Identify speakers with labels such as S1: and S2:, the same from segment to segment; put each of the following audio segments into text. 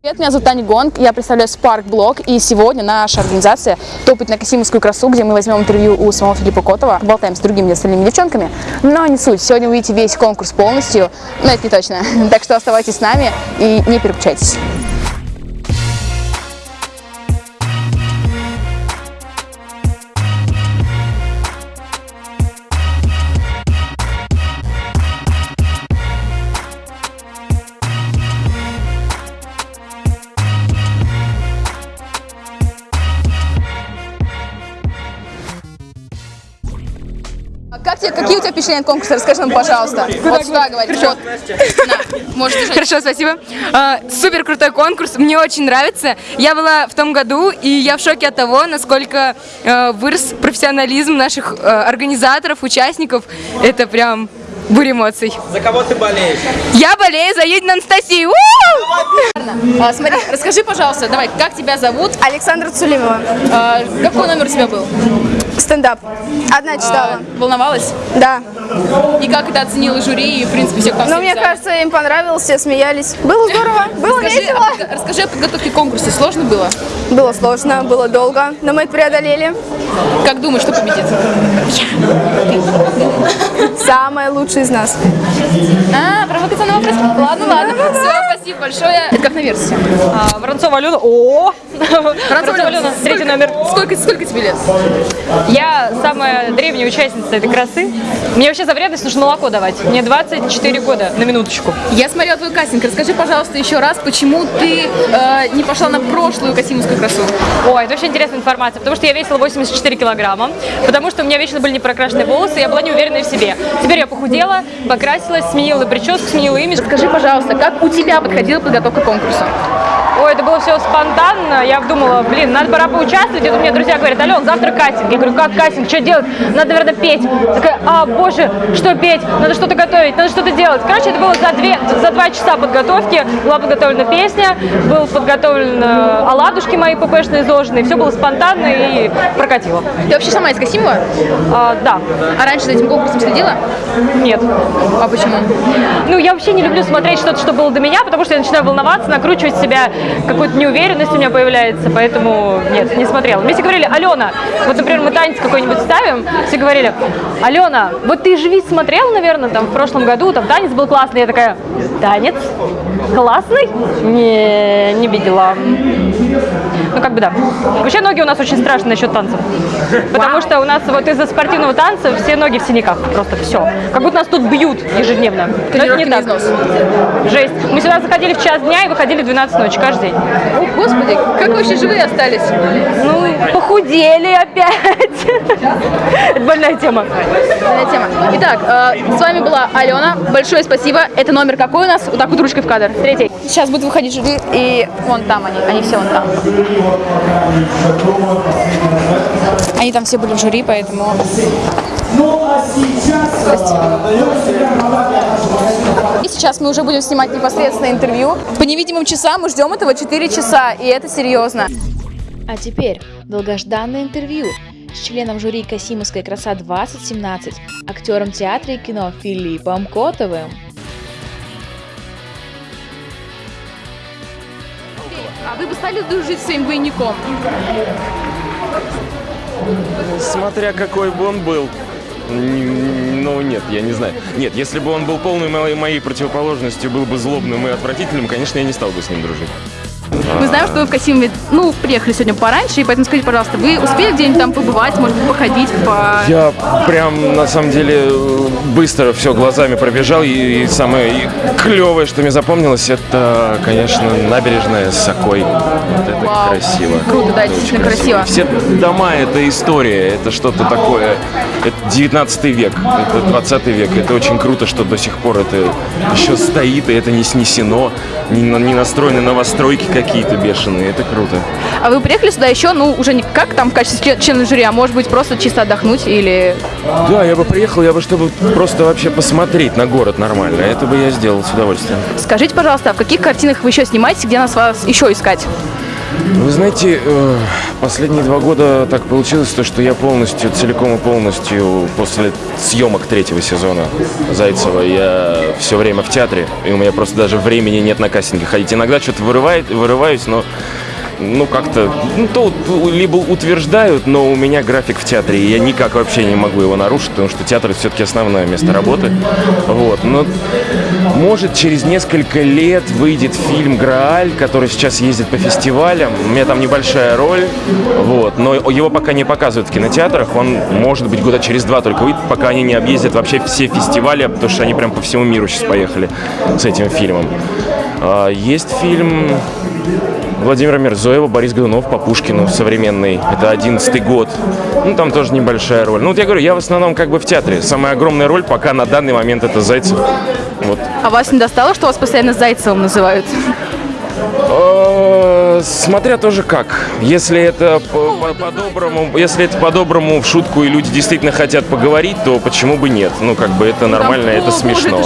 S1: Привет, меня зовут Таня Гонг, я представляю Spark Blog, и сегодня наша организация топит на Касимовскую красу, где мы возьмем интервью у самого Филиппа Котова, болтаем с другими остальными девчонками, но не суть, сегодня увидите весь конкурс полностью, но это не точно, так что оставайтесь с нами и не переключайтесь. А Как тебе, какие у тебя впечатления от конкурса? Расскажи нам, пожалуйста. Вот сюда говори. Вот. На, можешь держать.
S2: Хорошо, спасибо. А, Супер крутой конкурс, мне очень нравится. Я была в том году, и я в шоке от того, насколько э, вырос профессионализм наших э, организаторов, участников. Это прям буря эмоций.
S3: За кого ты болеешь?
S2: Я болею за Един Анастасию.
S1: А, смотри, расскажи, пожалуйста, давай, как тебя зовут?
S4: Александра Цулимова.
S1: А, какой номер у тебя был?
S4: Стендап. Одна читала.
S1: А, волновалась?
S4: Да.
S1: И как это оценило жюри и, в принципе, все, кто
S4: Но мне кажется, им понравилось, все смеялись. Было здорово, было
S1: Расскажи
S4: весело.
S1: о, расскажи о подготовке к конкурсу. Сложно было?
S4: Было сложно, было долго, но мы это преодолели.
S1: Как думаешь, что победит?
S4: Самая лучшая из нас.
S1: А, провокационный вопрос. Ладно, ладно. Все, спасибо большое. Это как на версии.
S5: А, Воронцова Алена. О! Алена, третий номер.
S1: Сколько, сколько тебе лет?
S5: Я самая древняя участница этой красы. Мне вообще за вредность нужно молоко давать. Мне 24 года, на минуточку.
S1: Я смотрела твой кастинг. Расскажи, пожалуйста, еще раз, почему ты э, не пошла на прошлую Касимовскую красу?
S5: Ой, это очень интересная информация, потому что я весила 84 килограмма, потому что у меня вечно были непрокрашенные волосы, и я была неуверенной в себе. Теперь я похудела, покрасилась, сменила прическу, сменила имидж.
S1: Скажи, пожалуйста, как у тебя подходила подготовка к конкурсу?
S5: Это было все спонтанно. Я думала, блин, надо пора поучаствовать. И тут мне друзья говорят, Ален, завтра кастинг. Я говорю, как кастинг? Что делать? Надо, наверное, петь. Такая, а, боже, что петь? Надо что-то готовить, надо что-то делать. Короче, это было за, две, за два часа подготовки. Была подготовлена песня, был подготовлен э, оладушки мои ППшные изложенные. Все было спонтанно и прокатило.
S1: Ты вообще сама из Касимова?
S5: А, да,
S1: А раньше за этим конкурсом следила?
S5: нет.
S1: А почему?
S5: Ну, я вообще не люблю смотреть что-то, что было до меня, потому что я начинаю волноваться, накручивать себя, какую-то неуверенность у меня появляется, поэтому нет, не смотрела. Мне все говорили, Алена, вот, например, мы танец какой-нибудь ставим, все говорили, Алена, вот ты же ведь смотрела, наверное, там, в прошлом году, там, танец был классный, я такая, танец? Классный? Не, не видела. Ну, как бы да. Вообще ноги у нас очень страшные насчет танцев. Потому что у нас вот из-за спортивного танца все ноги в синяках. Просто все. Как будто нас тут бьют ежедневно. Но это не так. Жесть. Мы сюда заходили в час дня и выходили в 12 ночи каждый день.
S1: О, господи, как вы вообще живые остались?
S5: Ну, похудели опять. Это больная тема.
S1: Больная тема. Итак, э, с вами была Алена. Большое спасибо. Это номер какой у нас? Вот так вот ручкой в кадр.
S5: Третий.
S1: Сейчас будут выходить жюри, и вон там они, они все вон там. Они там все были в жюри, поэтому... И сейчас мы уже будем снимать непосредственно интервью. По невидимым часам мы ждем этого 4 часа, и это серьезно.
S6: А теперь долгожданное интервью с членом жюри Касимовской «Краса-2017», актером театра и кино Филиппом Котовым.
S1: А вы бы стали дружить с своим двойником?
S7: Смотря какой бы он был. Ну, нет, я не знаю. Нет, если бы он был полной моей, моей противоположностью, был бы злобным и отвратительным, конечно, я не стал бы с ним дружить.
S1: Мы знаем, что вы в Касимове, ну, приехали сегодня пораньше, и поэтому скажите, пожалуйста, вы успели где-нибудь там побывать, может быть, походить по...
S7: Я прям, на самом деле, быстро все глазами пробежал, и, и самое и клевое, что мне запомнилось, это, конечно, набережная с Окой. Вот это
S1: Вау.
S7: красиво.
S1: Круто, да,
S7: Это
S1: действительно красиво.
S7: Все дома — это история, это что-то такое. Это 19 век, это 20 век. Это очень круто, что до сих пор это еще стоит, и это не снесено, не, на- не настроены новостройки какие-то бешеные. Это круто.
S1: А вы приехали сюда еще, ну, уже не как там в качестве член- члена жюри, а может быть, просто чисто отдохнуть или...
S7: Да, я бы приехал, я бы, чтобы просто вообще посмотреть на город нормально. Это бы я сделал с удовольствием.
S1: Скажите, пожалуйста, а в каких картинах вы еще снимаетесь, где нас вас еще искать?
S7: Вы знаете, э, последние два года так получилось, то, что я полностью, целиком и полностью после съемок третьего сезона Зайцева, я все время в театре, и у меня просто даже времени нет на кастинге ходить. Иногда что-то вырывает, вырываюсь, но ну, как-то, ну, то либо утверждают, но у меня график в театре, и я никак вообще не могу его нарушить, потому что театр все-таки основное место работы. Вот, но может через несколько лет выйдет фильм «Грааль», который сейчас ездит по фестивалям. У меня там небольшая роль, вот, но его пока не показывают в кинотеатрах. Он, может быть, года через два только выйдет, пока они не объездят вообще все фестивали, потому что они прям по всему миру сейчас поехали с этим фильмом. А, Есть фильм Владимира Мирзоева, Борис Годунов по Пушкину современный. Это одиннадцатый год. Ну, там тоже небольшая роль. Ну, вот я говорю, я в основном как бы в театре. Самая огромная роль пока на данный момент это Зайцев. Вот.
S1: А вас не достало, что вас постоянно Зайцевым называют?
S7: Смотря тоже как. Если это по- по- по-доброму, если это по-доброму в шутку и люди действительно хотят поговорить, то почему бы нет? Ну, как бы это нормально, это смешно.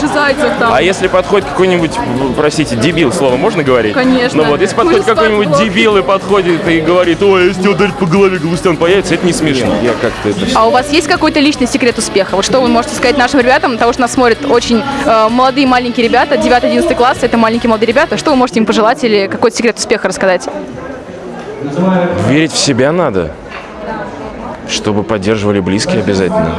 S7: А если подходит какой-нибудь, простите, дебил, слово можно говорить?
S1: Конечно.
S7: Ну вот, если подходит какой-нибудь дебил и подходит и говорит, ой, если тебя ударить по голове, Галустян появится, это не смешно. Я как-то это
S1: А у вас есть какой-то личный секрет успеха? Вот что вы можете сказать нашим ребятам, потому что нас смотрят очень э, молодые маленькие ребята, 9-11 класс, это маленькие молодые ребята. Что вы можете им пожелать или какой-то секрет успеха рассказать?
S7: Верить в себя надо, чтобы поддерживали близкие обязательно.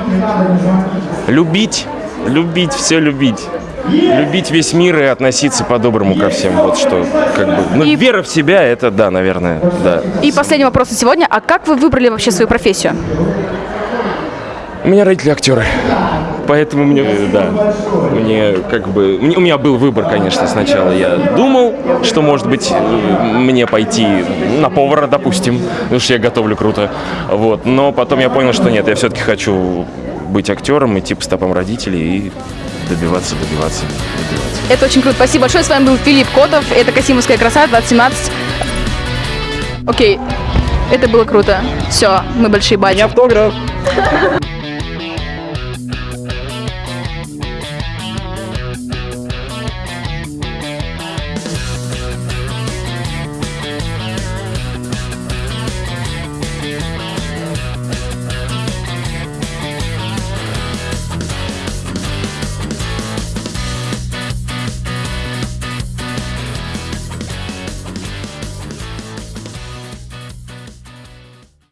S7: Любить, любить, все любить. Любить весь мир и относиться по-доброму ко всем. Вот что, как бы. Ну,
S1: И-
S7: вера в себя, это да, наверное, да.
S1: И последний вопрос на сегодня. А как вы выбрали вообще свою профессию?
S7: У меня родители актеры. Поэтому мне, э, да, мне как бы, мне- у меня был выбор, конечно, сначала. Я думал, что, может быть, э, мне пойти на повара, допустим, потому что я готовлю круто. Вот. Но потом я понял, что нет, я все-таки хочу быть актером, идти по стопам родителей и добиваться, добиваться, добиваться.
S1: Это очень круто. Спасибо большое. С вами был Филипп Котов. Это Касимовская краса 2017. Окей. Это было круто. Все, мы большие бачи.
S3: автограф.